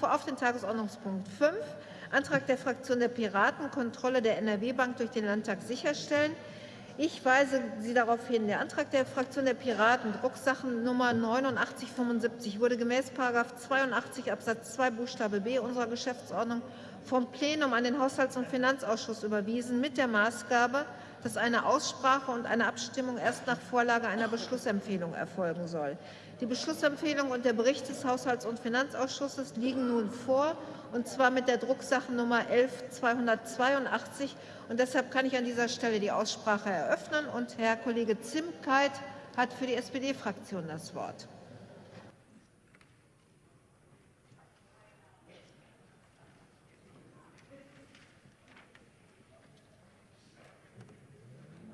rufe auf den Tagesordnungspunkt 5, Antrag der Fraktion der Piraten, Kontrolle der NRW-Bank durch den Landtag sicherstellen. Ich weise Sie darauf hin, der Antrag der Fraktion der Piraten, Drucksachennummer 8975, wurde gemäß § 82 Absatz 2 Buchstabe b unserer Geschäftsordnung vom Plenum an den Haushalts- und Finanzausschuss überwiesen, mit der Maßgabe, dass eine Aussprache und eine Abstimmung erst nach Vorlage einer Beschlussempfehlung erfolgen soll. Die Beschlussempfehlung und der Bericht des Haushalts- und Finanzausschusses liegen nun vor, und zwar mit der Drucksachennummer 11282. Und deshalb kann ich an dieser Stelle die Aussprache eröffnen. Und Herr Kollege Zimkeit hat für die SPD-Fraktion das Wort.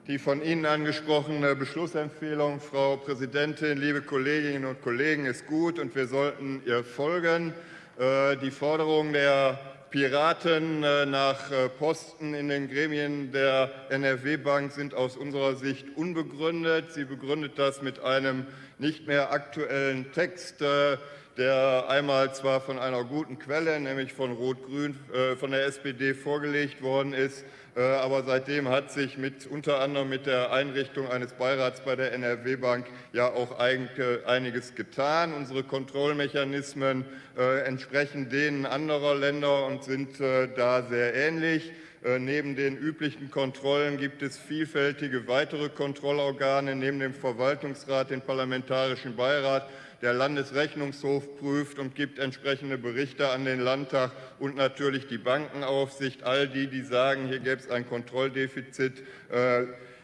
Die von Ihnen angesprochene Beschlussempfehlung, Frau Präsidentin, liebe Kolleginnen und Kollegen, ist gut, und wir sollten ihr folgen. Äh, die Forderung der Piraten äh, nach äh, Posten in den Gremien der NRW-Bank sind aus unserer Sicht unbegründet. Sie begründet das mit einem nicht mehr aktuellen Text, der einmal zwar von einer guten Quelle, nämlich von Rot-Grün, von der SPD vorgelegt worden ist, aber seitdem hat sich mit, unter anderem mit der Einrichtung eines Beirats bei der NRW-Bank ja auch einiges getan. Unsere Kontrollmechanismen äh, entsprechen denen anderer Länder und sind äh, da sehr ähnlich. Neben den üblichen Kontrollen gibt es vielfältige weitere Kontrollorgane, neben dem Verwaltungsrat, den Parlamentarischen Beirat, der Landesrechnungshof prüft und gibt entsprechende Berichte an den Landtag und natürlich die Bankenaufsicht. All die, die sagen, hier gäbe es ein Kontrolldefizit, äh,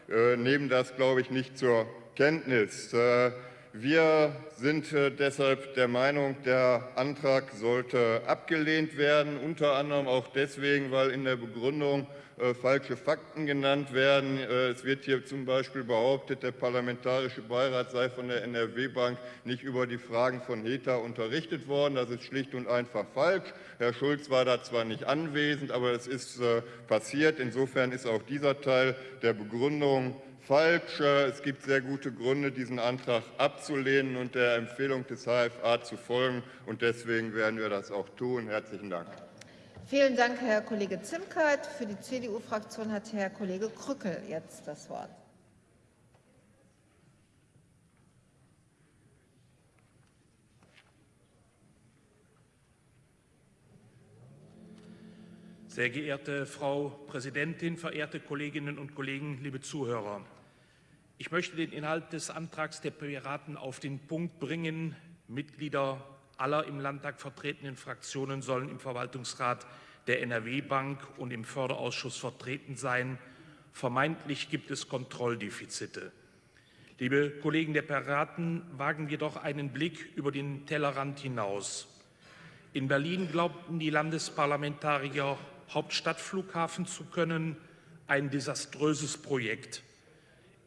äh, nehmen das, glaube ich, nicht zur Kenntnis. Äh, wir sind deshalb der Meinung, der Antrag sollte abgelehnt werden, unter anderem auch deswegen, weil in der Begründung äh, falsche Fakten genannt werden. Äh, es wird hier zum Beispiel behauptet, der Parlamentarische Beirat sei von der NRW-Bank nicht über die Fragen von HETA unterrichtet worden. Das ist schlicht und einfach falsch. Herr Schulz war da zwar nicht anwesend, aber es ist äh, passiert. Insofern ist auch dieser Teil der Begründung falsch. Es gibt sehr gute Gründe, diesen Antrag abzulehnen und der Empfehlung des HFA zu folgen. Und deswegen werden wir das auch tun. Herzlichen Dank. Vielen Dank, Herr Kollege Zimkeit. Für die CDU-Fraktion hat Herr Kollege Krückel jetzt das Wort. Sehr geehrte Frau Präsidentin, verehrte Kolleginnen und Kollegen, liebe Zuhörer! Ich möchte den Inhalt des Antrags der Piraten auf den Punkt bringen. Mitglieder aller im Landtag vertretenen Fraktionen sollen im Verwaltungsrat der NRW-Bank und im Förderausschuss vertreten sein. Vermeintlich gibt es Kontrolldefizite. Liebe Kollegen der Piraten, wagen wir doch einen Blick über den Tellerrand hinaus. In Berlin glaubten die Landesparlamentarier, Hauptstadtflughafen zu können, ein desaströses Projekt.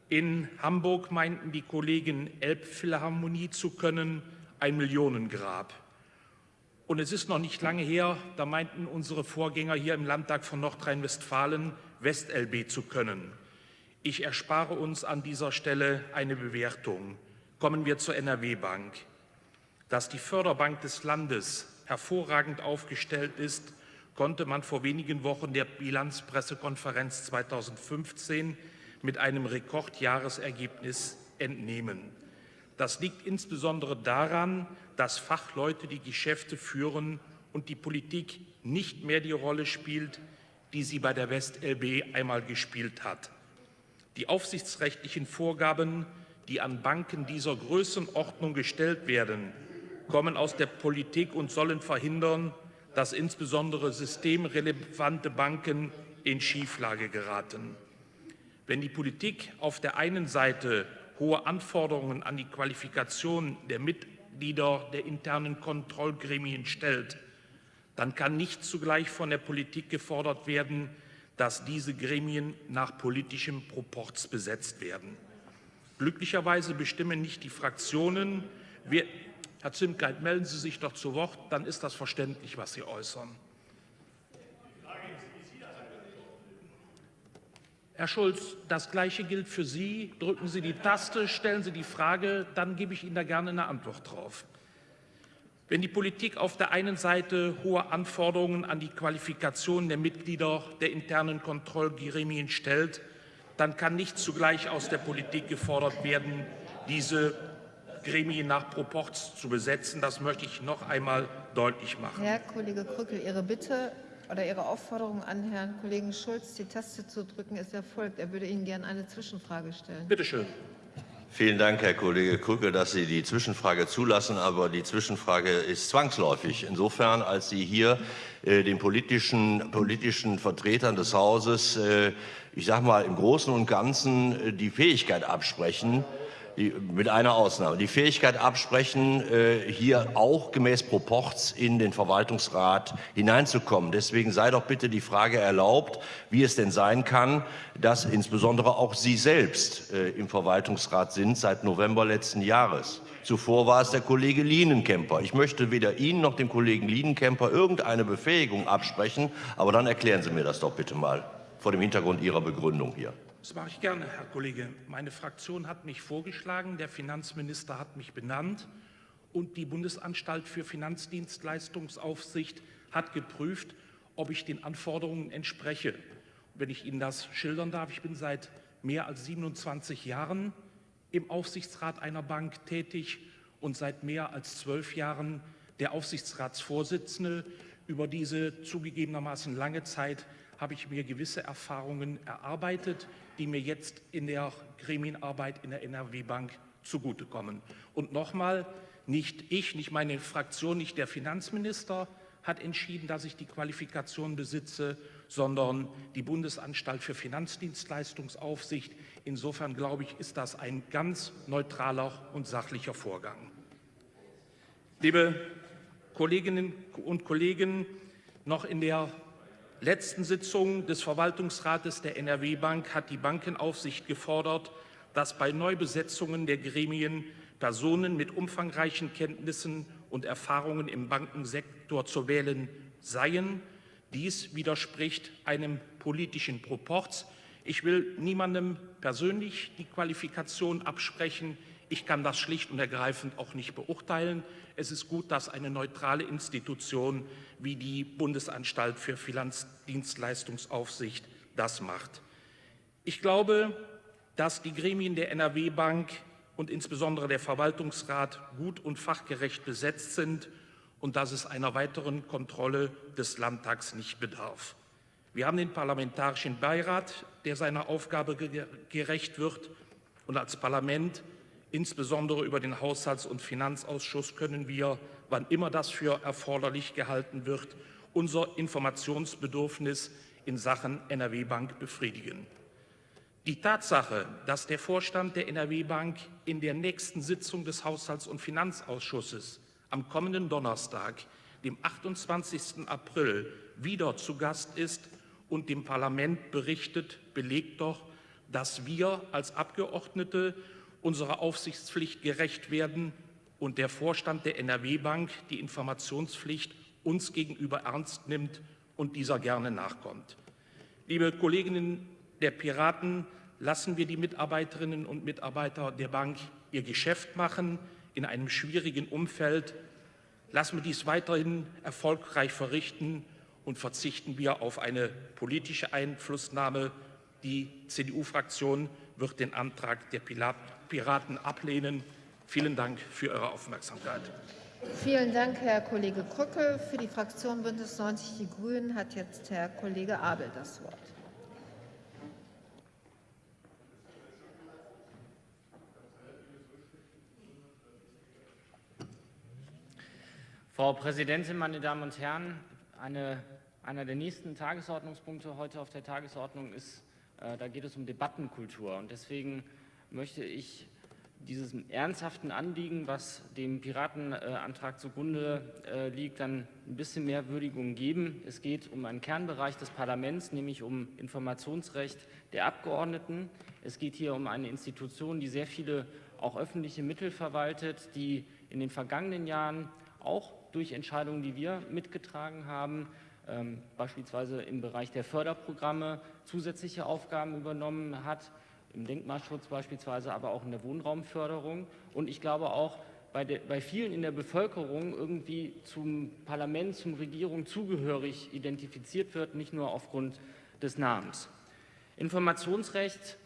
In Hamburg meinten die Kollegen Elbphilharmonie zu können, ein Millionengrab. Und es ist noch nicht lange her, da meinten unsere Vorgänger hier im Landtag von Nordrhein-Westfalen, WestLB zu können. Ich erspare uns an dieser Stelle eine Bewertung. Kommen wir zur NRW-Bank. Dass die Förderbank des Landes hervorragend aufgestellt ist, konnte man vor wenigen Wochen der Bilanzpressekonferenz 2015 mit einem Rekordjahresergebnis entnehmen. Das liegt insbesondere daran, dass Fachleute die Geschäfte führen und die Politik nicht mehr die Rolle spielt, die sie bei der WestLB einmal gespielt hat. Die aufsichtsrechtlichen Vorgaben, die an Banken dieser Größenordnung gestellt werden, kommen aus der Politik und sollen verhindern, dass insbesondere systemrelevante Banken in Schieflage geraten. Wenn die Politik auf der einen Seite hohe Anforderungen an die Qualifikation der Mitglieder der internen Kontrollgremien stellt, dann kann nicht zugleich von der Politik gefordert werden, dass diese Gremien nach politischem Proporz besetzt werden. Glücklicherweise bestimmen nicht die Fraktionen. Wir, Herr Zimkeit, melden Sie sich doch zu Wort, dann ist das verständlich, was Sie äußern. Herr Schulz, das Gleiche gilt für Sie. Drücken Sie die Taste, stellen Sie die Frage, dann gebe ich Ihnen da gerne eine Antwort drauf. Wenn die Politik auf der einen Seite hohe Anforderungen an die Qualifikation der Mitglieder der internen Kontrollgremien stellt, dann kann nicht zugleich aus der Politik gefordert werden, diese Gremien nach Proporz zu besetzen. Das möchte ich noch einmal deutlich machen. Herr Kollege Krückel, Ihre Bitte oder Ihre Aufforderung an Herrn Kollegen Schulz, die Taste zu drücken, ist erfolgt. Er würde Ihnen gerne eine Zwischenfrage stellen. Bitte schön. Vielen Dank, Herr Kollege Krücke, dass Sie die Zwischenfrage zulassen. Aber die Zwischenfrage ist zwangsläufig. Insofern, als Sie hier äh, den politischen, politischen Vertretern des Hauses, äh, ich sage mal, im Großen und Ganzen äh, die Fähigkeit absprechen, mit einer Ausnahme, die Fähigkeit absprechen, äh, hier auch gemäß Proporz in den Verwaltungsrat hineinzukommen. Deswegen sei doch bitte die Frage erlaubt, wie es denn sein kann, dass insbesondere auch Sie selbst äh, im Verwaltungsrat sind seit November letzten Jahres. Zuvor war es der Kollege Lienenkemper. Ich möchte weder Ihnen noch dem Kollegen Lienenkemper irgendeine Befähigung absprechen, aber dann erklären Sie mir das doch bitte mal vor dem Hintergrund Ihrer Begründung hier. Das mache ich gerne, Herr Kollege. Meine Fraktion hat mich vorgeschlagen, der Finanzminister hat mich benannt und die Bundesanstalt für Finanzdienstleistungsaufsicht hat geprüft, ob ich den Anforderungen entspreche. Wenn ich Ihnen das schildern darf, ich bin seit mehr als 27 Jahren im Aufsichtsrat einer Bank tätig und seit mehr als zwölf Jahren der Aufsichtsratsvorsitzende. Über diese zugegebenermaßen lange Zeit habe ich mir gewisse Erfahrungen erarbeitet, die mir jetzt in der Gremienarbeit in der NRW-Bank zugutekommen. Und nochmal, nicht ich, nicht meine Fraktion, nicht der Finanzminister hat entschieden, dass ich die Qualifikation besitze, sondern die Bundesanstalt für Finanzdienstleistungsaufsicht. Insofern glaube ich, ist das ein ganz neutraler und sachlicher Vorgang. Liebe Kolleginnen und Kollegen, noch in der letzten Sitzung des Verwaltungsrates der NRW-Bank hat die Bankenaufsicht gefordert, dass bei Neubesetzungen der Gremien Personen mit umfangreichen Kenntnissen und Erfahrungen im Bankensektor zu wählen seien. Dies widerspricht einem politischen Proporz. Ich will niemandem persönlich die Qualifikation absprechen. Ich kann das schlicht und ergreifend auch nicht beurteilen. Es ist gut, dass eine neutrale Institution wie die Bundesanstalt für Finanzdienstleistungsaufsicht das macht. Ich glaube, dass die Gremien der NRW Bank und insbesondere der Verwaltungsrat gut und fachgerecht besetzt sind und dass es einer weiteren Kontrolle des Landtags nicht bedarf. Wir haben den Parlamentarischen Beirat, der seiner Aufgabe gerecht wird, und als Parlament Insbesondere über den Haushalts- und Finanzausschuss können wir, wann immer das für erforderlich gehalten wird, unser Informationsbedürfnis in Sachen NRW Bank befriedigen. Die Tatsache, dass der Vorstand der NRW Bank in der nächsten Sitzung des Haushalts- und Finanzausschusses am kommenden Donnerstag, dem 28. April, wieder zu Gast ist und dem Parlament berichtet, belegt doch, dass wir als Abgeordnete unserer Aufsichtspflicht gerecht werden und der Vorstand der NRW Bank die Informationspflicht uns gegenüber ernst nimmt und dieser gerne nachkommt. Liebe Kolleginnen der Piraten, lassen wir die Mitarbeiterinnen und Mitarbeiter der Bank ihr Geschäft machen in einem schwierigen Umfeld. Lassen wir dies weiterhin erfolgreich verrichten und verzichten wir auf eine politische Einflussnahme. Die CDU-Fraktion wird den Antrag der Piraten ablehnen. Vielen Dank für Ihre Aufmerksamkeit. Vielen Dank, Herr Kollege Krückel. Für die Fraktion Bündnis 90 Die Grünen hat jetzt Herr Kollege Abel das Wort. Frau Präsidentin, meine Damen und Herren! Eine, einer der nächsten Tagesordnungspunkte heute auf der Tagesordnung ist, äh, da geht es um Debattenkultur. Und deswegen möchte ich diesem ernsthaften Anliegen, was dem Piratenantrag zugrunde äh, liegt, dann ein bisschen mehr Würdigung geben. Es geht um einen Kernbereich des Parlaments, nämlich um Informationsrecht der Abgeordneten. Es geht hier um eine Institution, die sehr viele auch öffentliche Mittel verwaltet, die in den vergangenen Jahren auch durch Entscheidungen, die wir mitgetragen haben, ähm, beispielsweise im Bereich der Förderprogramme zusätzliche Aufgaben übernommen hat, im Denkmalschutz beispielsweise, aber auch in der Wohnraumförderung. Und ich glaube auch bei, de, bei vielen in der Bevölkerung irgendwie zum Parlament, zum Regierung zugehörig identifiziert wird, nicht nur aufgrund des Namens. Informationsrecht,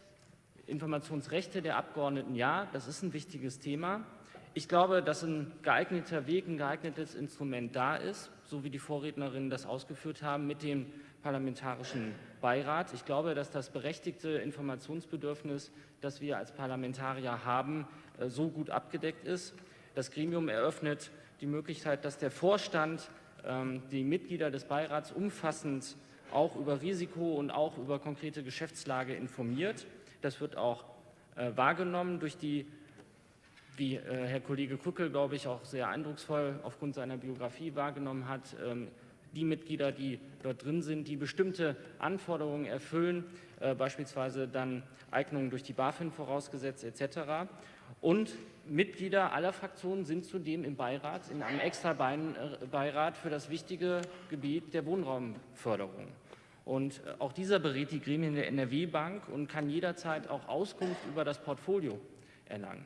Informationsrechte der Abgeordneten, ja, das ist ein wichtiges Thema. Ich glaube, dass ein geeigneter Weg, ein geeignetes Instrument da ist, so wie die Vorrednerinnen das ausgeführt haben, mit dem Parlamentarischen Beirat. Ich glaube, dass das berechtigte Informationsbedürfnis, das wir als Parlamentarier haben, äh, so gut abgedeckt ist. Das Gremium eröffnet die Möglichkeit, dass der Vorstand ähm, die Mitglieder des Beirats umfassend auch über Risiko und auch über konkrete Geschäftslage informiert. Das wird auch äh, wahrgenommen durch die, wie äh, Herr Kollege Krückel, glaube ich, auch sehr eindrucksvoll aufgrund seiner Biografie wahrgenommen hat, ähm, die Mitglieder, die dort drin sind, die bestimmte Anforderungen erfüllen, äh, beispielsweise dann Eignungen durch die BaFin vorausgesetzt etc. Und Mitglieder aller Fraktionen sind zudem im Beirat, in einem extra Beirat für das wichtige Gebiet der Wohnraumförderung. Und äh, auch dieser berät die Gremien der NRW-Bank und kann jederzeit auch Auskunft über das Portfolio erlangen.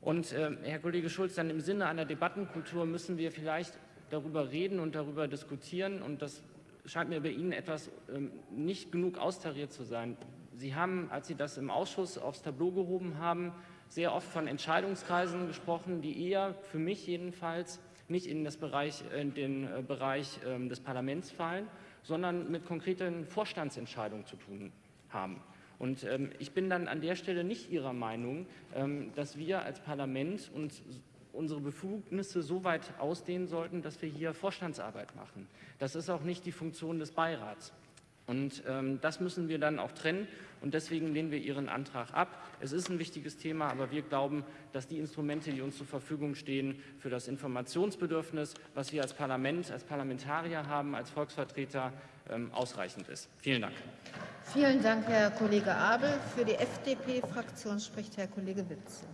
Und äh, Herr Kollege Schulz, dann im Sinne einer Debattenkultur müssen wir vielleicht darüber reden und darüber diskutieren. Und das scheint mir bei Ihnen etwas ähm, nicht genug austariert zu sein. Sie haben, als Sie das im Ausschuss aufs Tableau gehoben haben, sehr oft von Entscheidungskreisen gesprochen, die eher für mich jedenfalls nicht in, das Bereich, in den äh, Bereich ähm, des Parlaments fallen, sondern mit konkreten Vorstandsentscheidungen zu tun haben. Und ähm, ich bin dann an der Stelle nicht Ihrer Meinung, ähm, dass wir als Parlament uns unsere Befugnisse so weit ausdehnen sollten, dass wir hier Vorstandsarbeit machen. Das ist auch nicht die Funktion des Beirats. Und ähm, das müssen wir dann auch trennen und deswegen lehnen wir Ihren Antrag ab. Es ist ein wichtiges Thema, aber wir glauben, dass die Instrumente, die uns zur Verfügung stehen, für das Informationsbedürfnis, was wir als Parlament, als Parlamentarier haben, als Volksvertreter, ähm, ausreichend ist. Vielen Dank. Vielen Dank, Herr Kollege Abel. Für die FDP-Fraktion spricht Herr Kollege Witzel.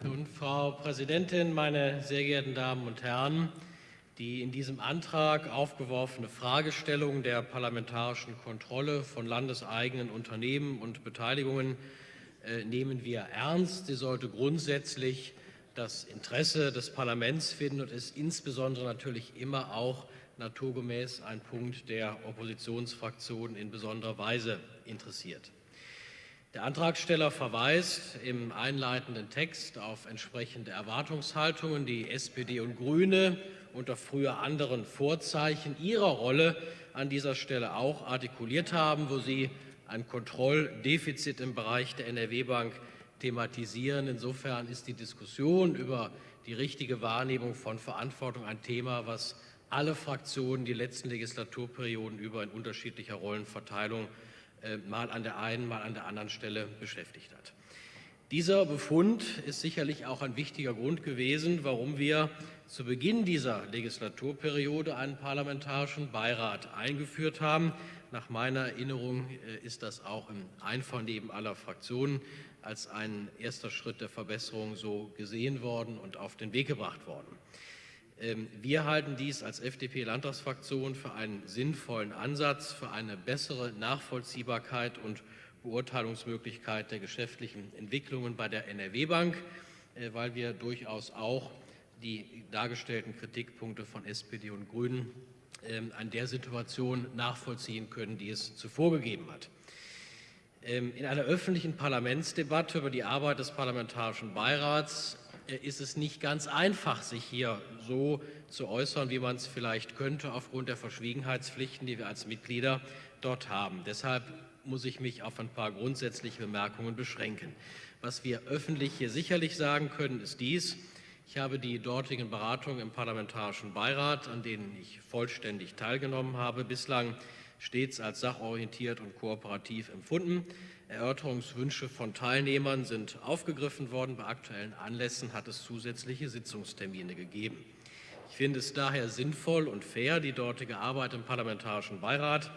Nun, Frau Präsidentin, meine sehr geehrten Damen und Herren, die in diesem Antrag aufgeworfene Fragestellung der parlamentarischen Kontrolle von landeseigenen Unternehmen und Beteiligungen äh, nehmen wir ernst. Sie sollte grundsätzlich das Interesse des Parlaments finden und ist insbesondere natürlich immer auch naturgemäß ein Punkt, der Oppositionsfraktionen in besonderer Weise interessiert. Der Antragsteller verweist im einleitenden Text auf entsprechende Erwartungshaltungen, die SPD und Grüne unter früher anderen Vorzeichen ihrer Rolle an dieser Stelle auch artikuliert haben, wo sie ein Kontrolldefizit im Bereich der NRW-Bank thematisieren. Insofern ist die Diskussion über die richtige Wahrnehmung von Verantwortung ein Thema, was alle Fraktionen die letzten Legislaturperioden über in unterschiedlicher Rollenverteilung mal an der einen, mal an der anderen Stelle beschäftigt hat. Dieser Befund ist sicherlich auch ein wichtiger Grund gewesen, warum wir zu Beginn dieser Legislaturperiode einen parlamentarischen Beirat eingeführt haben. Nach meiner Erinnerung äh, ist das auch im Einvernehmen aller Fraktionen als ein erster Schritt der Verbesserung so gesehen worden und auf den Weg gebracht worden. Ähm, wir halten dies als FDP-Landtagsfraktion für einen sinnvollen Ansatz, für eine bessere Nachvollziehbarkeit und Beurteilungsmöglichkeit der geschäftlichen Entwicklungen bei der NRW-Bank, äh, weil wir durchaus auch die dargestellten Kritikpunkte von SPD und Grünen ähm, an der Situation nachvollziehen können, die es zuvor gegeben hat. Ähm, in einer öffentlichen Parlamentsdebatte über die Arbeit des Parlamentarischen Beirats ist es nicht ganz einfach, sich hier so zu äußern, wie man es vielleicht könnte, aufgrund der Verschwiegenheitspflichten, die wir als Mitglieder dort haben. Deshalb muss ich mich auf ein paar grundsätzliche Bemerkungen beschränken. Was wir öffentlich hier sicherlich sagen können, ist dies. Ich habe die dortigen Beratungen im Parlamentarischen Beirat, an denen ich vollständig teilgenommen habe, bislang stets als sachorientiert und kooperativ empfunden. Erörterungswünsche von Teilnehmern sind aufgegriffen worden. Bei aktuellen Anlässen hat es zusätzliche Sitzungstermine gegeben. Ich finde es daher sinnvoll und fair, die dortige Arbeit im Parlamentarischen Beirat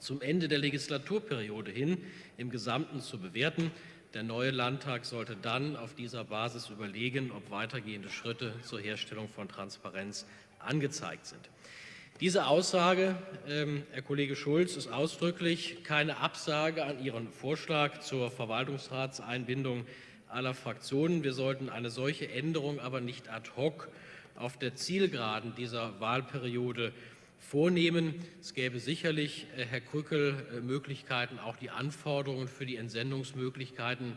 zum Ende der Legislaturperiode hin im Gesamten zu bewerten. Der neue Landtag sollte dann auf dieser Basis überlegen, ob weitergehende Schritte zur Herstellung von Transparenz angezeigt sind. Diese Aussage, ähm, Herr Kollege Schulz, ist ausdrücklich keine Absage an Ihren Vorschlag zur Verwaltungsratseinbindung aller Fraktionen. Wir sollten eine solche Änderung aber nicht ad hoc auf der Zielgeraden dieser Wahlperiode vornehmen. Es gäbe sicherlich, äh, Herr Krückel, äh, Möglichkeiten, auch die Anforderungen für die Entsendungsmöglichkeiten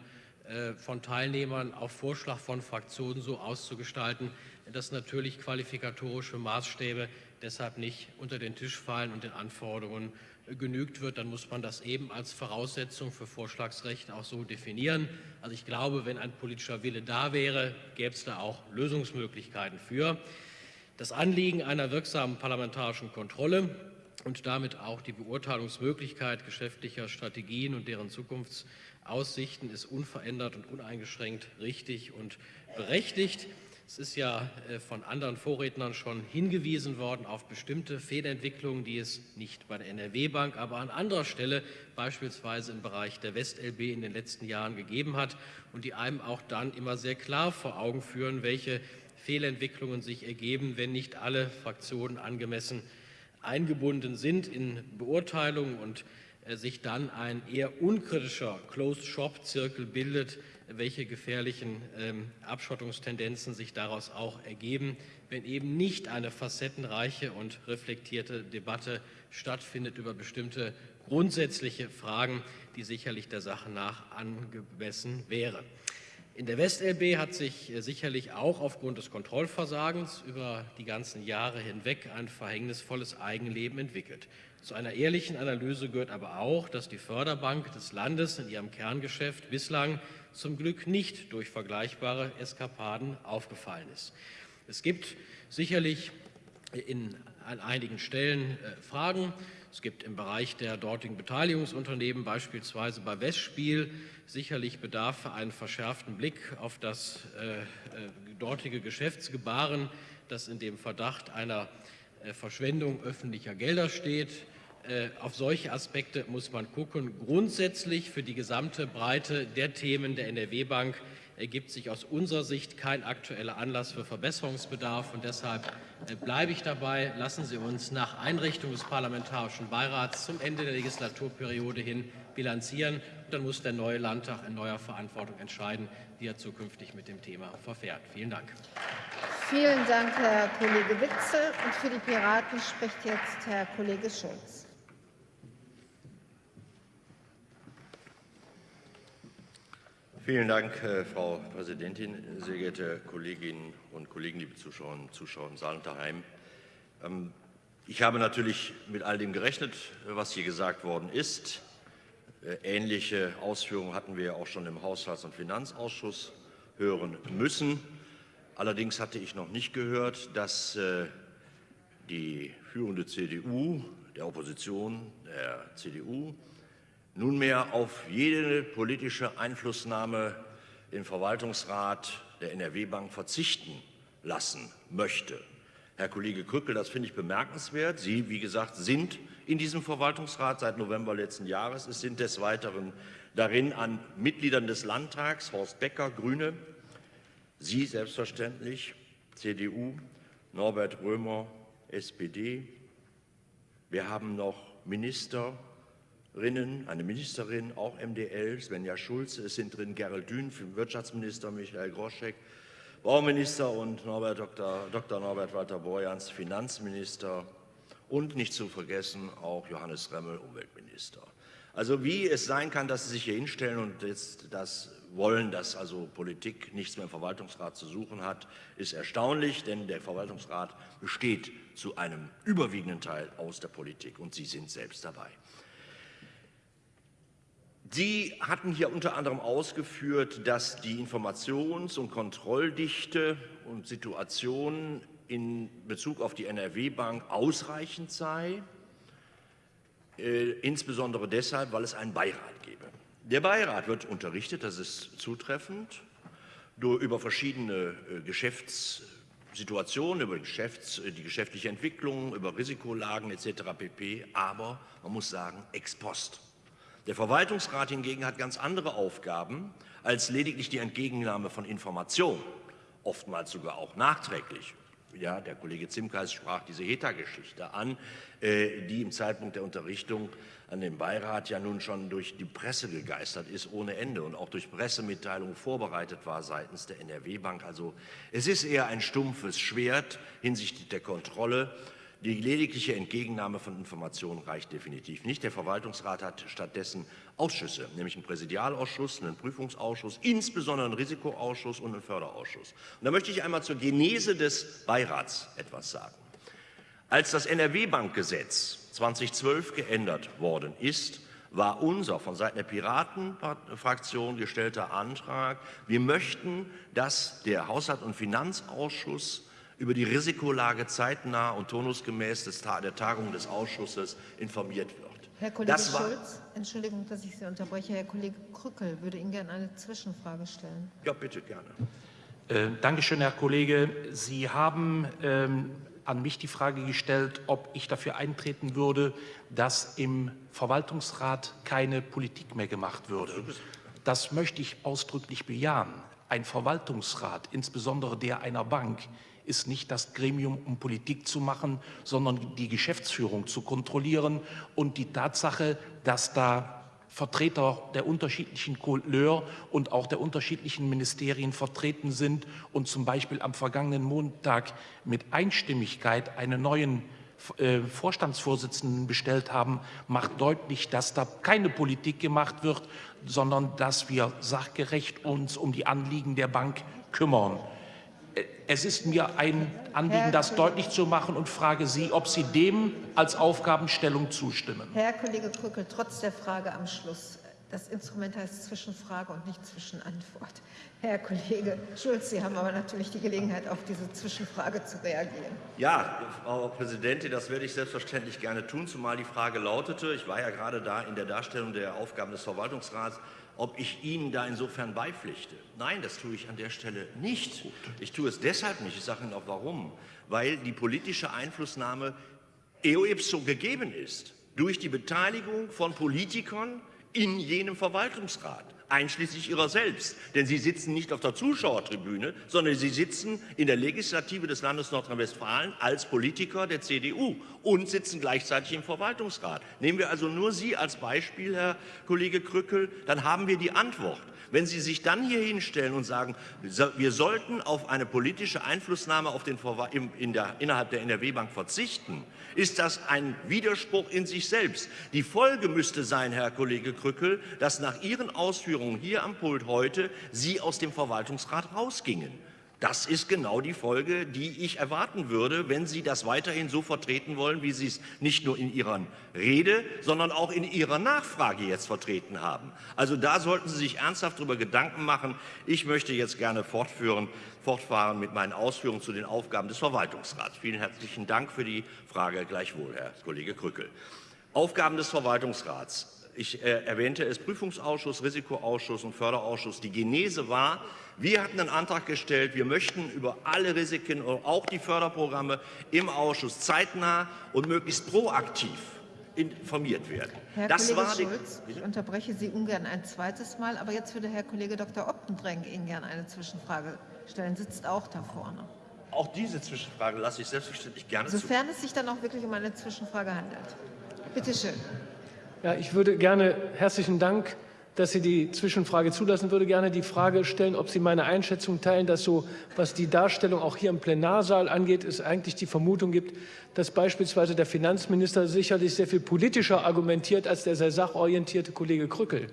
äh, von Teilnehmern auf Vorschlag von Fraktionen so auszugestalten, dass natürlich qualifikatorische Maßstäbe deshalb nicht unter den Tisch fallen und den Anforderungen genügt wird, dann muss man das eben als Voraussetzung für Vorschlagsrecht auch so definieren. Also ich glaube, wenn ein politischer Wille da wäre, gäbe es da auch Lösungsmöglichkeiten für. Das Anliegen einer wirksamen parlamentarischen Kontrolle und damit auch die Beurteilungsmöglichkeit geschäftlicher Strategien und deren Zukunftsaussichten ist unverändert und uneingeschränkt richtig und berechtigt. Es ist ja äh, von anderen Vorrednern schon hingewiesen worden auf bestimmte Fehlentwicklungen, die es nicht bei der NRW-Bank, aber an anderer Stelle, beispielsweise im Bereich der WestLB, in den letzten Jahren gegeben hat und die einem auch dann immer sehr klar vor Augen führen, welche Fehlentwicklungen sich ergeben, wenn nicht alle Fraktionen angemessen eingebunden sind in Beurteilungen und äh, sich dann ein eher unkritischer Closed-Shop-Zirkel bildet, welche gefährlichen ähm, Abschottungstendenzen sich daraus auch ergeben, wenn eben nicht eine facettenreiche und reflektierte Debatte stattfindet über bestimmte grundsätzliche Fragen, die sicherlich der Sache nach angemessen wären. In der WestLB hat sich äh, sicherlich auch aufgrund des Kontrollversagens über die ganzen Jahre hinweg ein verhängnisvolles Eigenleben entwickelt. Zu einer ehrlichen Analyse gehört aber auch, dass die Förderbank des Landes in ihrem Kerngeschäft bislang zum Glück nicht durch vergleichbare Eskapaden aufgefallen ist. Es gibt sicherlich in, an einigen Stellen äh, Fragen. Es gibt im Bereich der dortigen Beteiligungsunternehmen, beispielsweise bei Westspiel, sicherlich Bedarf für einen verschärften Blick auf das äh, äh, dortige Geschäftsgebaren, das in dem Verdacht einer äh, Verschwendung öffentlicher Gelder steht. Äh, auf solche Aspekte muss man gucken. Grundsätzlich für die gesamte Breite der Themen der NRW-Bank ergibt sich aus unserer Sicht kein aktueller Anlass für Verbesserungsbedarf. Und deshalb äh, bleibe ich dabei. Lassen Sie uns nach Einrichtung des Parlamentarischen Beirats zum Ende der Legislaturperiode hin bilanzieren. Und dann muss der neue Landtag in neuer Verantwortung entscheiden, wie er zukünftig mit dem Thema verfährt. Vielen Dank. Vielen Dank, Herr Kollege Witze. Und für die Piraten spricht jetzt Herr Kollege Schulz. Vielen Dank, äh, Frau Präsidentin, sehr geehrte Kolleginnen und Kollegen, liebe Zuschauerinnen und Zuschauer im Saal und daheim. Ähm, ich habe natürlich mit all dem gerechnet, was hier gesagt worden ist. Äh, ähnliche Ausführungen hatten wir auch schon im Haushalts- und Finanzausschuss hören müssen. Allerdings hatte ich noch nicht gehört, dass äh, die führende CDU, der Opposition, der CDU, nunmehr auf jede politische Einflussnahme im Verwaltungsrat der NRW-Bank verzichten lassen möchte. Herr Kollege Krückel, das finde ich bemerkenswert. Sie, wie gesagt, sind in diesem Verwaltungsrat seit November letzten Jahres. Es sind des Weiteren darin an Mitgliedern des Landtags Horst Becker, Grüne, Sie selbstverständlich, CDU, Norbert Römer, SPD. Wir haben noch Minister, Rinnen, eine Ministerin, auch MDL, Svenja Schulze, es sind drin Gerald Dün, Wirtschaftsminister Michael Groschek, Bauminister und Norbert Dr. Dr. Norbert Walter Borjans, Finanzminister und nicht zu vergessen auch Johannes Remmel, Umweltminister. Also wie es sein kann, dass Sie sich hier hinstellen und jetzt das wollen, dass also Politik nichts mehr im Verwaltungsrat zu suchen hat, ist erstaunlich, denn der Verwaltungsrat besteht zu einem überwiegenden Teil aus der Politik und Sie sind selbst dabei. Sie hatten hier unter anderem ausgeführt, dass die Informations- und Kontrolldichte und Situation in Bezug auf die NRW-Bank ausreichend sei, äh, insbesondere deshalb, weil es einen Beirat gebe. Der Beirat wird unterrichtet, das ist zutreffend, über verschiedene äh, Geschäftssituationen, über Geschäfts-, äh, die geschäftliche Entwicklung, über Risikolagen etc. pp. Aber man muss sagen, ex post. Der Verwaltungsrat hingegen hat ganz andere Aufgaben als lediglich die Entgegennahme von Informationen, oftmals sogar auch nachträglich. ja, der Kollege Zimkreis sprach diese HETA-Geschichte an, äh, die im Zeitpunkt der Unterrichtung an dem Beirat ja nun schon durch die Presse gegeistert ist ohne Ende und auch durch Pressemitteilungen vorbereitet war seitens der NRW-Bank. Also es ist eher ein stumpfes Schwert hinsichtlich der Kontrolle. Die ledigliche Entgegennahme von Informationen reicht definitiv nicht. Der Verwaltungsrat hat stattdessen Ausschüsse, nämlich einen Präsidialausschuss, einen Prüfungsausschuss, insbesondere einen Risikoausschuss und einen Förderausschuss. Und da möchte ich einmal zur Genese des Beirats etwas sagen. Als das NRW-Bankgesetz 2012 geändert worden ist, war unser von Seiten der Piratenfraktion gestellter Antrag, wir möchten, dass der Haushalt- und Finanzausschuss über die Risikolage zeitnah und turnusgemäß des, der Tagung des Ausschusses informiert wird. Herr Kollege das Schulz, Entschuldigung, dass ich Sie unterbreche. Herr Kollege Krückel würde Ihnen gerne eine Zwischenfrage stellen. Ja, bitte gerne. Äh, Dankeschön, Herr Kollege. Sie haben ähm, an mich die Frage gestellt, ob ich dafür eintreten würde, dass im Verwaltungsrat keine Politik mehr gemacht würde. Das möchte ich ausdrücklich bejahen. Ein Verwaltungsrat, insbesondere der einer Bank, ist nicht das Gremium, um Politik zu machen, sondern die Geschäftsführung zu kontrollieren und die Tatsache, dass da Vertreter der unterschiedlichen Couleur und auch der unterschiedlichen Ministerien vertreten sind und zum Beispiel am vergangenen Montag mit Einstimmigkeit einen neuen äh, Vorstandsvorsitzenden bestellt haben, macht deutlich, dass da keine Politik gemacht wird, sondern dass wir sachgerecht uns um die Anliegen der Bank kümmern. Es ist mir ein Anliegen, das deutlich zu machen und frage Sie, ob Sie dem als Aufgabenstellung zustimmen. Herr Kollege Krückel, trotz der Frage am Schluss. Das Instrument heißt Zwischenfrage und nicht Zwischenantwort. Herr Kollege Schulz, Sie haben aber natürlich die Gelegenheit, auf diese Zwischenfrage zu reagieren. Ja, Frau Präsidentin, das werde ich selbstverständlich gerne tun, zumal die Frage lautete, ich war ja gerade da in der Darstellung der Aufgaben des Verwaltungsrats, ob ich Ihnen da insofern beipflichte. Nein, das tue ich an der Stelle nicht. Ich tue es deshalb nicht. Ich sage Ihnen auch warum. Weil die politische Einflussnahme eo ipso gegeben ist durch die Beteiligung von Politikern in jenem Verwaltungsrat einschließlich ihrer selbst. Denn sie sitzen nicht auf der Zuschauertribüne, sondern sie sitzen in der Legislative des Landes Nordrhein-Westfalen als Politiker der CDU und sitzen gleichzeitig im Verwaltungsrat. Nehmen wir also nur Sie als Beispiel, Herr Kollege Krückel, dann haben wir die Antwort. Wenn Sie sich dann hier hinstellen und sagen, wir sollten auf eine politische Einflussnahme auf den in der, innerhalb der NRW-Bank verzichten, ist das ein Widerspruch in sich selbst. Die Folge müsste sein, Herr Kollege Krückel, dass nach Ihren Ausführungen hier am Pult heute Sie aus dem Verwaltungsrat rausgingen. Das ist genau die Folge, die ich erwarten würde, wenn Sie das weiterhin so vertreten wollen, wie Sie es nicht nur in Ihrer Rede, sondern auch in Ihrer Nachfrage jetzt vertreten haben. Also da sollten Sie sich ernsthaft darüber Gedanken machen. Ich möchte jetzt gerne fortführen, fortfahren mit meinen Ausführungen zu den Aufgaben des Verwaltungsrats. Vielen herzlichen Dank für die Frage gleichwohl, Herr Kollege Krückel. Aufgaben des Verwaltungsrats. Ich äh, erwähnte es, Prüfungsausschuss, Risikoausschuss und Förderausschuss. Die Genese war, wir hatten einen Antrag gestellt, wir möchten über alle Risiken, auch die Förderprogramme im Ausschuss zeitnah und möglichst proaktiv informiert werden. Herr das Kollege war Schulz, ich unterbreche Sie ungern ein zweites Mal, aber jetzt würde Herr Kollege Dr. Optendrenk Ihnen gerne eine Zwischenfrage stellen, sitzt auch da vorne. Auch diese Zwischenfrage lasse ich selbstverständlich gerne Sofern zu. es sich dann auch wirklich um eine Zwischenfrage handelt. Bitte schön. Ja, ich würde gerne herzlichen Dank dass Sie die Zwischenfrage zulassen, würde gerne die Frage stellen, ob Sie meine Einschätzung teilen, dass so, was die Darstellung auch hier im Plenarsaal angeht, es eigentlich die Vermutung gibt, dass beispielsweise der Finanzminister sicherlich sehr viel politischer argumentiert als der sehr sachorientierte Kollege Krückel.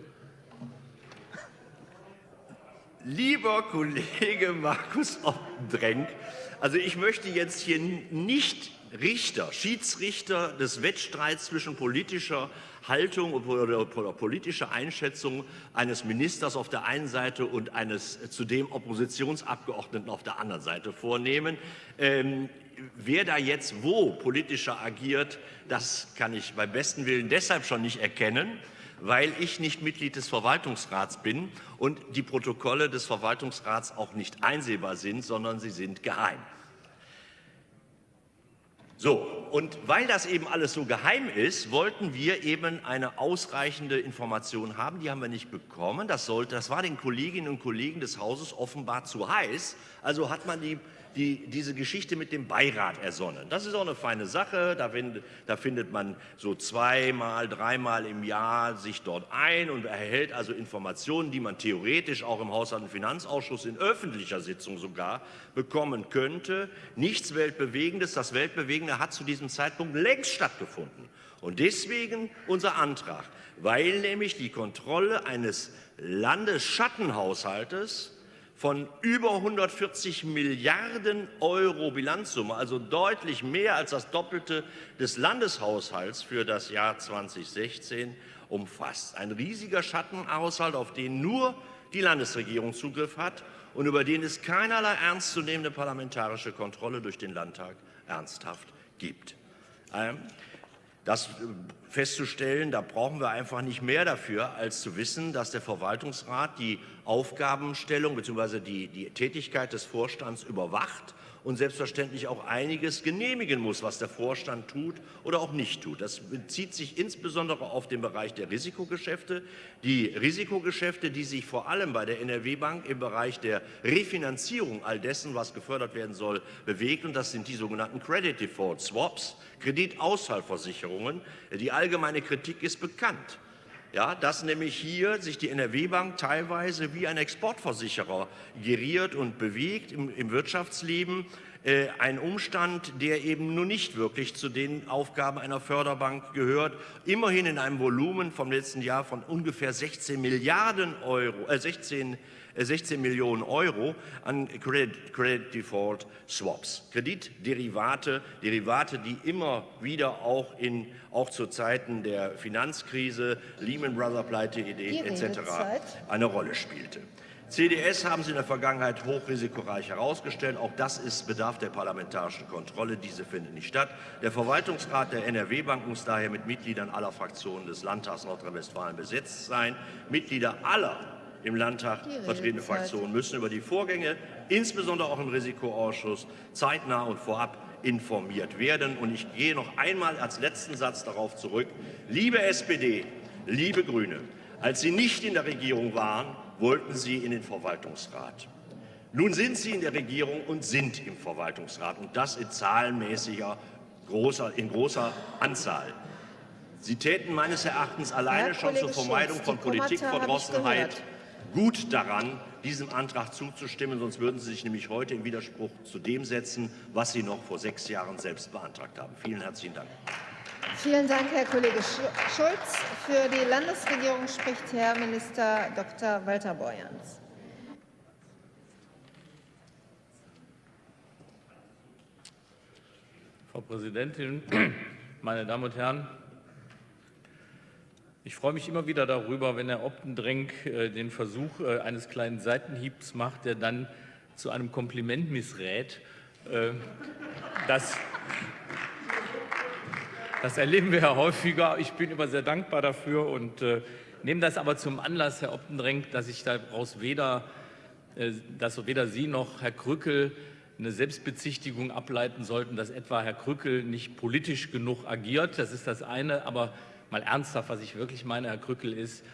Lieber Kollege Markus Ottendrenk, also ich möchte jetzt hier nicht Richter, Schiedsrichter des Wettstreits zwischen politischer Haltung oder politischer Einschätzung eines Ministers auf der einen Seite und eines zudem Oppositionsabgeordneten auf der anderen Seite vornehmen. Ähm, wer da jetzt wo politischer agiert, das kann ich beim besten Willen deshalb schon nicht erkennen, weil ich nicht Mitglied des Verwaltungsrats bin und die Protokolle des Verwaltungsrats auch nicht einsehbar sind, sondern sie sind geheim. So, und weil das eben alles so geheim ist, wollten wir eben eine ausreichende Information haben. Die haben wir nicht bekommen. Das, sollte, das war den Kolleginnen und Kollegen des Hauses offenbar zu heiß. Also hat man die die, diese Geschichte mit dem Beirat ersonnen. Das ist auch eine feine Sache. Da, find, da findet man so zweimal, dreimal im Jahr sich dort ein und erhält also Informationen, die man theoretisch auch im Haushalt- und Finanzausschuss in öffentlicher Sitzung sogar bekommen könnte. Nichts Weltbewegendes. Das Weltbewegende hat zu diesem Zeitpunkt längst stattgefunden. Und deswegen unser Antrag, weil nämlich die Kontrolle eines Landesschattenhaushaltes von über 140 Milliarden Euro Bilanzsumme, also deutlich mehr als das Doppelte des Landeshaushalts für das Jahr 2016 umfasst. Ein riesiger Schattenhaushalt, auf den nur die Landesregierung Zugriff hat und über den es keinerlei ernstzunehmende parlamentarische Kontrolle durch den Landtag ernsthaft gibt. Das festzustellen, da brauchen wir einfach nicht mehr dafür, als zu wissen, dass der Verwaltungsrat die Aufgabenstellung bzw. Die, die Tätigkeit des Vorstands überwacht und selbstverständlich auch einiges genehmigen muss, was der Vorstand tut oder auch nicht tut. Das bezieht sich insbesondere auf den Bereich der Risikogeschäfte. Die Risikogeschäfte, die sich vor allem bei der NRW-Bank im Bereich der Refinanzierung all dessen, was gefördert werden soll, bewegt. Und das sind die sogenannten Credit Default Swaps, Kreditausfallversicherungen. Die allgemeine Kritik ist bekannt. Ja, dass nämlich hier sich die NRW-Bank teilweise wie ein Exportversicherer geriert und bewegt im, im Wirtschaftsleben. Äh, ein Umstand, der eben nur nicht wirklich zu den Aufgaben einer Förderbank gehört. Immerhin in einem Volumen vom letzten Jahr von ungefähr 16 Milliarden Euro, äh 16 16 Millionen Euro an Credit, Credit Default Swaps. Kreditderivate, Derivate, die immer wieder auch, in, auch zu Zeiten der Finanzkrise, Lehman Brothers Pleite-Idee etc. eine Rolle spielte. CDS haben Sie in der Vergangenheit hochrisikoreich herausgestellt. Auch das ist Bedarf der parlamentarischen Kontrolle. Diese findet nicht statt. Der Verwaltungsrat der NRW-Bank muss daher mit Mitgliedern aller Fraktionen des Landtags Nordrhein-Westfalen besetzt sein. Mitglieder aller im Landtag vertretene Fraktionen müssen über die Vorgänge, insbesondere auch im Risikoausschuss, zeitnah und vorab informiert werden. Und ich gehe noch einmal als letzten Satz darauf zurück. Liebe SPD, liebe Grüne, als Sie nicht in der Regierung waren, wollten Sie in den Verwaltungsrat. Nun sind Sie in der Regierung und sind im Verwaltungsrat, und das in zahlenmäßiger, großer, in großer Anzahl. Sie täten meines Erachtens alleine schon zur Vermeidung von Politikverdrossenheit gut daran, diesem Antrag zuzustimmen, sonst würden Sie sich nämlich heute im Widerspruch zu dem setzen, was Sie noch vor sechs Jahren selbst beantragt haben. Vielen herzlichen Dank. Vielen Dank, Herr Kollege Schulz. Für die Landesregierung spricht Herr Minister Dr. Walter Borjans. Frau Präsidentin, meine Damen und Herren! Ich freue mich immer wieder darüber, wenn Herr Optendrenk äh, den Versuch äh, eines kleinen Seitenhiebs macht, der dann zu einem Kompliment missrät. Äh, das, das erleben wir ja häufiger. Ich bin immer sehr dankbar dafür und nehme das aber zum Anlass, Herr Optendrenk, dass ich daraus weder, dass weder Sie noch Herr Krückel eine Selbstbezichtigung ableiten sollten, dass etwa Herr Krückel nicht politisch genug agiert. Das ist das eine. Aber mal ernsthaft, was ich wirklich meine, Herr Krückel, ist,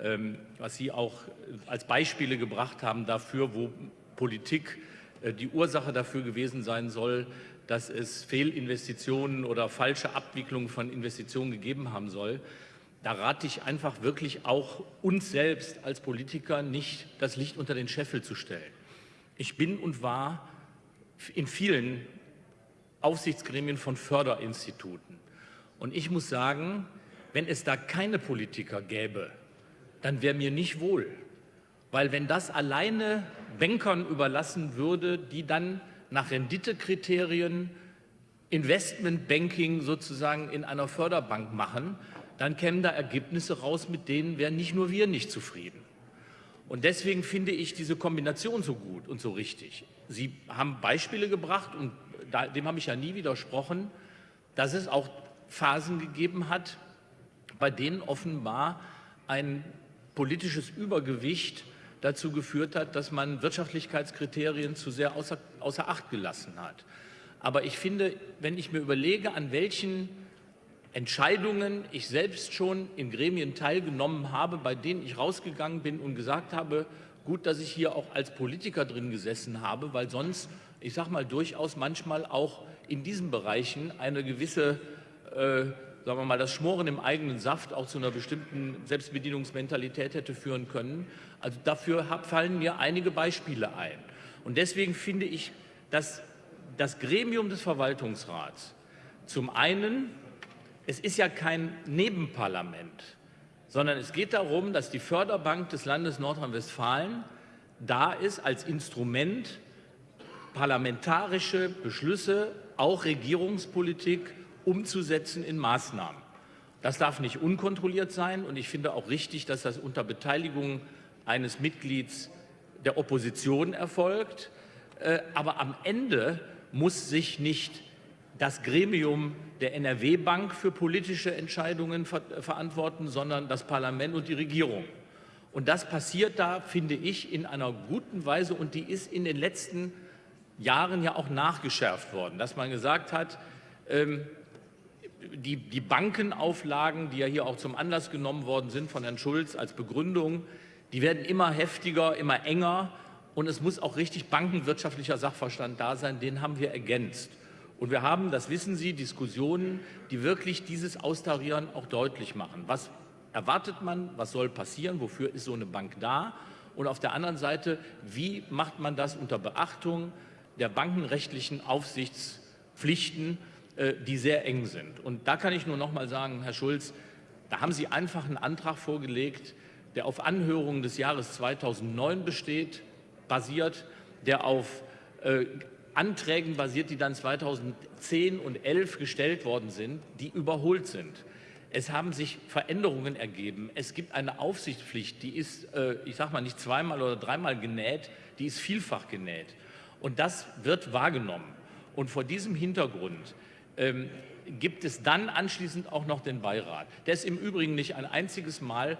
ähm, was Sie auch als Beispiele gebracht haben dafür, wo Politik äh, die Ursache dafür gewesen sein soll, dass es Fehlinvestitionen oder falsche Abwicklungen von Investitionen gegeben haben soll. Da rate ich einfach wirklich auch uns selbst als Politiker nicht, das Licht unter den Scheffel zu stellen. Ich bin und war in vielen Aufsichtsgremien von Förderinstituten. Und ich muss sagen, wenn es da keine Politiker gäbe, dann wäre mir nicht wohl. Weil wenn das alleine Bankern überlassen würde, die dann nach Renditekriterien Investmentbanking sozusagen in einer Förderbank machen, dann kämen da Ergebnisse raus, mit denen wären nicht nur wir nicht zufrieden. Und deswegen finde ich diese Kombination so gut und so richtig. Sie haben Beispiele gebracht und dem habe ich ja nie widersprochen, dass es auch Phasen gegeben hat, bei denen offenbar ein politisches Übergewicht dazu geführt hat, dass man Wirtschaftlichkeitskriterien zu sehr außer, außer Acht gelassen hat. Aber ich finde, wenn ich mir überlege, an welchen Entscheidungen ich selbst schon in Gremien teilgenommen habe, bei denen ich rausgegangen bin und gesagt habe, gut, dass ich hier auch als Politiker drin gesessen habe, weil sonst, ich sage mal, durchaus manchmal auch in diesen Bereichen eine gewisse, äh, sagen wir mal, das Schmoren im eigenen Saft auch zu einer bestimmten Selbstbedienungsmentalität hätte führen können. Also dafür fallen mir einige Beispiele ein. Und deswegen finde ich, dass das Gremium des Verwaltungsrats zum einen es ist ja kein Nebenparlament, sondern es geht darum, dass die Förderbank des Landes Nordrhein-Westfalen da ist als Instrument, parlamentarische Beschlüsse, auch Regierungspolitik umzusetzen in Maßnahmen. Das darf nicht unkontrolliert sein und ich finde auch richtig, dass das unter Beteiligung eines Mitglieds der Opposition erfolgt. Äh, aber am Ende muss sich nicht das Gremium der NRW-Bank für politische Entscheidungen ver verantworten, sondern das Parlament und die Regierung. Und das passiert da, finde ich, in einer guten Weise und die ist in den letzten Jahren ja auch nachgeschärft worden, dass man gesagt hat, ähm, die, die Bankenauflagen, die ja hier auch zum Anlass genommen worden sind von Herrn Schulz als Begründung, die werden immer heftiger, immer enger und es muss auch richtig bankenwirtschaftlicher Sachverstand da sein, den haben wir ergänzt. Und wir haben, das wissen Sie, Diskussionen, die wirklich dieses Austarieren auch deutlich machen. Was erwartet man, was soll passieren, wofür ist so eine Bank da? Und auf der anderen Seite, wie macht man das unter Beachtung der bankenrechtlichen Aufsichtspflichten, die sehr eng sind? Und da kann ich nur noch mal sagen, Herr Schulz, da haben Sie einfach einen Antrag vorgelegt, der auf Anhörungen des Jahres 2009 besteht, basiert, der auf äh, Anträgen basiert, die dann 2010 und 2011 gestellt worden sind, die überholt sind. Es haben sich Veränderungen ergeben. Es gibt eine Aufsichtspflicht, die ist, äh, ich sage mal, nicht zweimal oder dreimal genäht, die ist vielfach genäht. Und das wird wahrgenommen. Und vor diesem Hintergrund ähm, gibt es dann anschließend auch noch den Beirat. Der ist im Übrigen nicht ein einziges Mal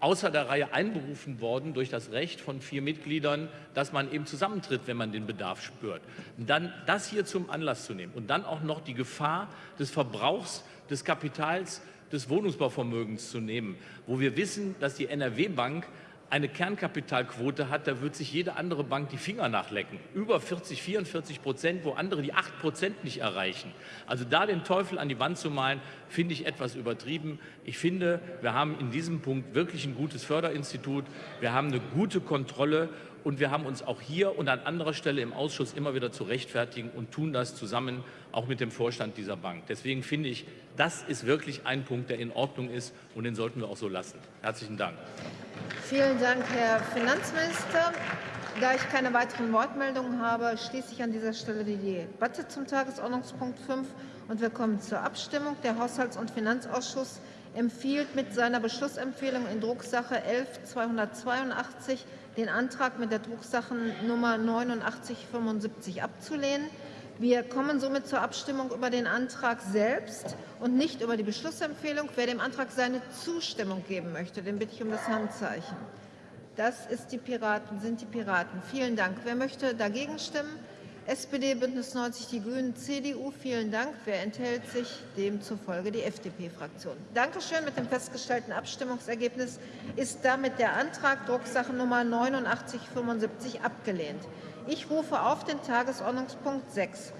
außer der Reihe einberufen worden durch das Recht von vier Mitgliedern, dass man eben zusammentritt, wenn man den Bedarf spürt. Dann das hier zum Anlass zu nehmen und dann auch noch die Gefahr des Verbrauchs des Kapitals des Wohnungsbauvermögens zu nehmen, wo wir wissen, dass die NRW-Bank eine Kernkapitalquote hat, da wird sich jede andere Bank die Finger nachlecken. Über 40, 44 Prozent, wo andere die 8 Prozent nicht erreichen. Also da den Teufel an die Wand zu malen, finde ich etwas übertrieben. Ich finde, wir haben in diesem Punkt wirklich ein gutes Förderinstitut. Wir haben eine gute Kontrolle und wir haben uns auch hier und an anderer Stelle im Ausschuss immer wieder zu rechtfertigen und tun das zusammen auch mit dem Vorstand dieser Bank. Deswegen finde ich, das ist wirklich ein Punkt, der in Ordnung ist und den sollten wir auch so lassen. Herzlichen Dank. Vielen Dank, Herr Finanzminister. Da ich keine weiteren Wortmeldungen habe, schließe ich an dieser Stelle die Debatte zum Tagesordnungspunkt 5 und wir kommen zur Abstimmung. Der Haushalts- und Finanzausschuss empfiehlt mit seiner Beschlussempfehlung in Drucksache 11-282 den Antrag mit der Drucksachennummer 8975 abzulehnen. Wir kommen somit zur Abstimmung über den Antrag selbst und nicht über die Beschlussempfehlung. Wer dem Antrag seine Zustimmung geben möchte, den bitte ich um das Handzeichen. Das ist die Piraten, sind die Piraten. Vielen Dank. Wer möchte dagegen stimmen? SPD, Bündnis 90, die Grünen, CDU. Vielen Dank. Wer enthält sich? Demzufolge die FDP-Fraktion. Dankeschön. Mit dem festgestellten Abstimmungsergebnis ist damit der Antrag Drucksache Nummer 8975 abgelehnt. Ich rufe auf den Tagesordnungspunkt 6